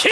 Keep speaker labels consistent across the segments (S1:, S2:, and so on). S1: 切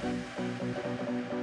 S2: Thank you.